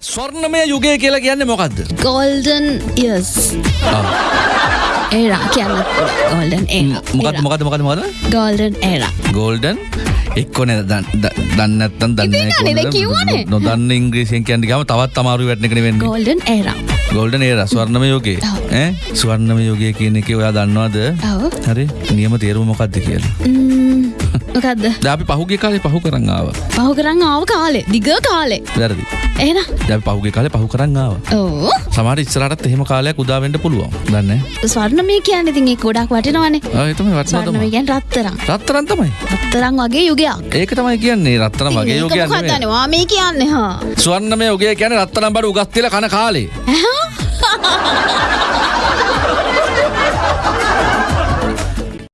ස්වර්ණමය යුගය කියලා කියන්නේ මොකක්ද? ගෝල්ඩන් යස් ඒරා කියන්න ගෝල්ඩන් මොකක්ද මොකක්ද මොකක්ද මොකක්ද? ගෝල්ඩන් ඒරා ගෝල්ඩන් එක්කොනේ දන්න නැත්තම් දන්නේ. නොදන්න ඉංග්‍රීසියෙන් කියන්නේ ගම තවත් අමාරු වැටෙන එකනේ වෙන්නේ. Golden era golden era. ඔව්. ඈ ස්වර්ණමය යුගය කියන එකේ ඔයා දන්නවද? හරි නියම තේරුම මොකක්ද කියලා. මොකක්ද අපි පහුගිය කාලේ පහු කරන් ආවා. පහු කරන්න ආව කාලේ දිග කාලේ වැරදි. එන දැන් අපි පහුගිය කාලේ පහු කරන් ආවා. ඕ සමහර ඉස්සරහටත් එහෙම කාලයක් උදා වෙන්න පුළුවන්. දන්නේ. ස්වර්ණ මේ කියන්න ඒ ගොඩක් වටිනවනේ ආ ඒ තමයි වටිනවා ස්වර්ණ මේ තමයි. කියන්නේ රත්තරන් රත්තරන් තමයි. රත්තරන් වගේ යුගයක් ඒක තමයි කියන්නේ රත්තරන් වගේ යෝගයක්. මොකක්දනවා මේ කියන්නේ හා ස්වර්ණමය යෝගය කියන්නේ රත්තරන් බඩු උගස් තියලා කන කාලේ. ඇහා